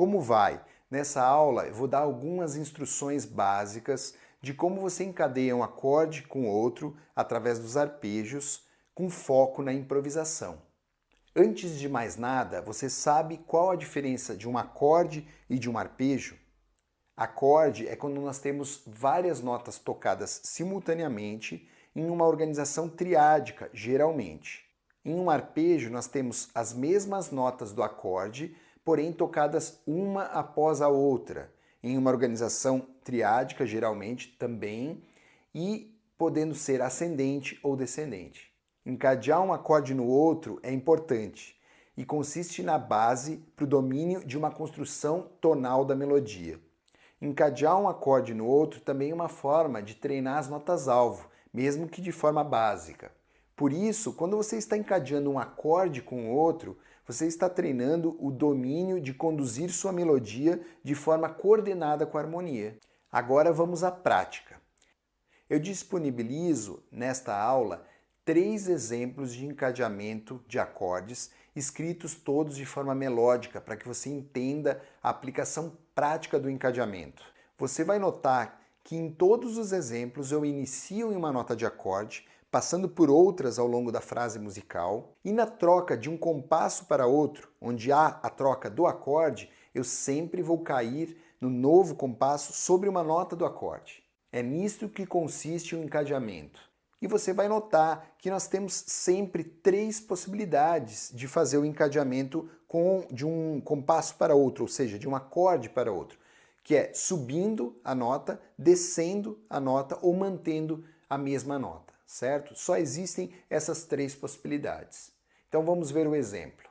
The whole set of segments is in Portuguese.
Como vai? Nessa aula eu vou dar algumas instruções básicas de como você encadeia um acorde com outro através dos arpejos, com foco na improvisação. Antes de mais nada, você sabe qual a diferença de um acorde e de um arpejo? Acorde é quando nós temos várias notas tocadas simultaneamente em uma organização triádica, geralmente. Em um arpejo, nós temos as mesmas notas do acorde, porém tocadas uma após a outra, em uma organização triádica, geralmente também, e podendo ser ascendente ou descendente. Encadear um acorde no outro é importante e consiste na base para o domínio de uma construção tonal da melodia. Encadear um acorde no outro também é uma forma de treinar as notas-alvo, mesmo que de forma básica. Por isso, quando você está encadeando um acorde com o outro, você está treinando o domínio de conduzir sua melodia de forma coordenada com a harmonia. Agora vamos à prática. Eu disponibilizo nesta aula três exemplos de encadeamento de acordes, escritos todos de forma melódica, para que você entenda a aplicação prática do encadeamento. Você vai notar que em todos os exemplos eu inicio em uma nota de acorde, passando por outras ao longo da frase musical, e na troca de um compasso para outro, onde há a troca do acorde, eu sempre vou cair no novo compasso sobre uma nota do acorde. É nisto que consiste o encadeamento. E você vai notar que nós temos sempre três possibilidades de fazer o encadeamento com, de um compasso para outro, ou seja, de um acorde para outro, que é subindo a nota, descendo a nota ou mantendo a mesma nota, certo? Só existem essas três possibilidades. Então vamos ver o exemplo.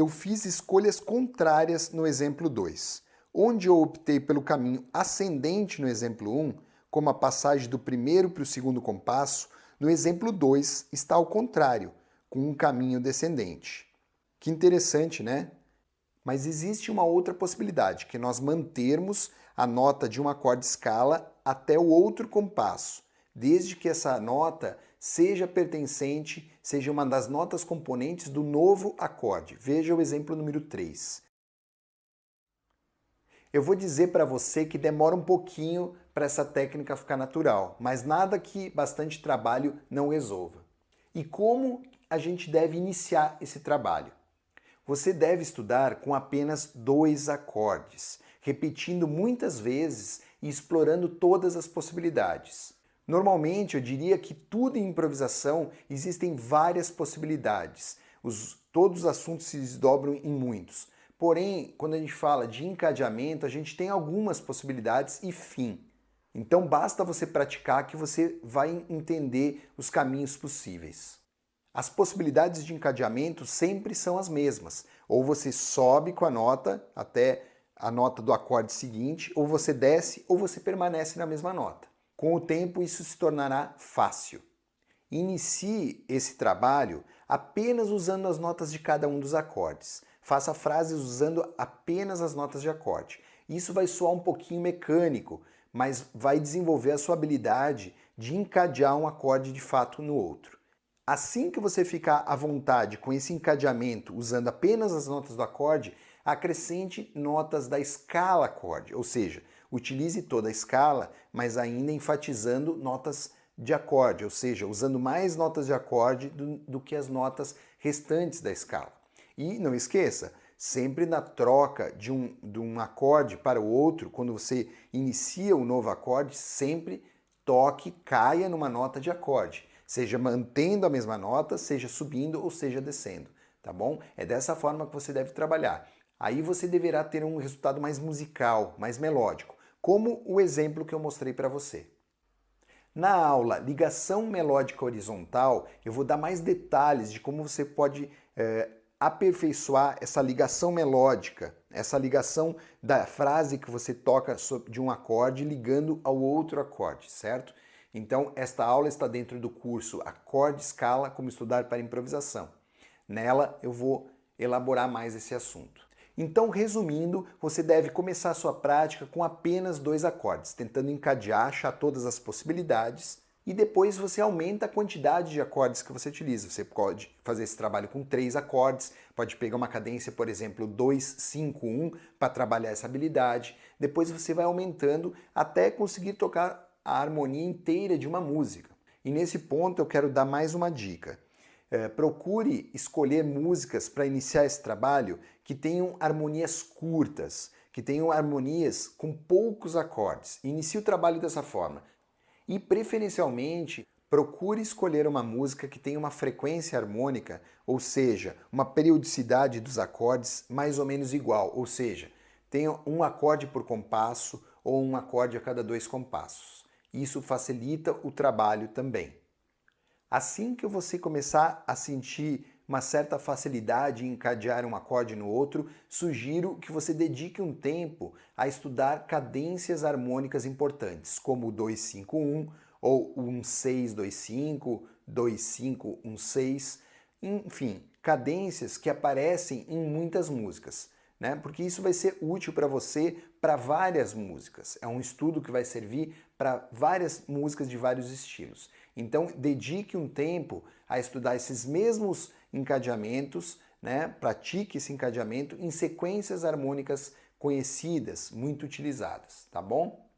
Eu fiz escolhas contrárias no exemplo 2. Onde eu optei pelo caminho ascendente no exemplo 1, como a passagem do primeiro para o segundo compasso, no exemplo 2 está ao contrário, com um caminho descendente. Que interessante, né? Mas existe uma outra possibilidade, que nós mantermos a nota de um acorde escala até o outro compasso, desde que essa nota seja pertencente, seja uma das notas componentes do novo acorde. Veja o exemplo número 3. Eu vou dizer para você que demora um pouquinho para essa técnica ficar natural, mas nada que bastante trabalho não resolva. E como a gente deve iniciar esse trabalho? Você deve estudar com apenas dois acordes, repetindo muitas vezes e explorando todas as possibilidades. Normalmente, eu diria que tudo em improvisação existem várias possibilidades. Os, todos os assuntos se desdobram em muitos. Porém, quando a gente fala de encadeamento, a gente tem algumas possibilidades e fim. Então basta você praticar que você vai entender os caminhos possíveis. As possibilidades de encadeamento sempre são as mesmas. Ou você sobe com a nota até a nota do acorde seguinte, ou você desce, ou você permanece na mesma nota. Com o tempo, isso se tornará fácil. Inicie esse trabalho apenas usando as notas de cada um dos acordes. Faça frases usando apenas as notas de acorde. Isso vai soar um pouquinho mecânico, mas vai desenvolver a sua habilidade de encadear um acorde de fato no outro. Assim que você ficar à vontade com esse encadeamento usando apenas as notas do acorde, acrescente notas da escala acorde, ou seja, Utilize toda a escala, mas ainda enfatizando notas de acorde, ou seja, usando mais notas de acorde do, do que as notas restantes da escala. E não esqueça, sempre na troca de um, de um acorde para o outro, quando você inicia o um novo acorde, sempre toque, caia numa nota de acorde, seja mantendo a mesma nota, seja subindo ou seja descendo, tá bom? É dessa forma que você deve trabalhar. Aí você deverá ter um resultado mais musical, mais melódico, como o exemplo que eu mostrei para você. Na aula Ligação Melódica Horizontal, eu vou dar mais detalhes de como você pode é, aperfeiçoar essa ligação melódica, essa ligação da frase que você toca de um acorde ligando ao outro acorde, certo? Então, esta aula está dentro do curso Acorde Escala, como estudar para improvisação. Nela, eu vou elaborar mais esse assunto. Então, resumindo, você deve começar sua prática com apenas dois acordes, tentando encadear, achar todas as possibilidades e depois você aumenta a quantidade de acordes que você utiliza. Você pode fazer esse trabalho com três acordes, pode pegar uma cadência, por exemplo, 2, 5, 1 para trabalhar essa habilidade. Depois você vai aumentando até conseguir tocar a harmonia inteira de uma música. E nesse ponto eu quero dar mais uma dica. É, procure escolher músicas para iniciar esse trabalho que tenham harmonias curtas, que tenham harmonias com poucos acordes. Inicie o trabalho dessa forma. E preferencialmente, procure escolher uma música que tenha uma frequência harmônica, ou seja, uma periodicidade dos acordes mais ou menos igual, ou seja, tenha um acorde por compasso ou um acorde a cada dois compassos. Isso facilita o trabalho também. Assim que você começar a sentir uma certa facilidade em encadear um acorde no outro, sugiro que você dedique um tempo a estudar cadências harmônicas importantes, como o 251 ou o 1625, 2516, enfim, cadências que aparecem em muitas músicas. Né? Porque isso vai ser útil para você para várias músicas. É um estudo que vai servir para várias músicas de vários estilos. Então, dedique um tempo a estudar esses mesmos encadeamentos, né? pratique esse encadeamento em sequências harmônicas conhecidas, muito utilizadas, tá bom?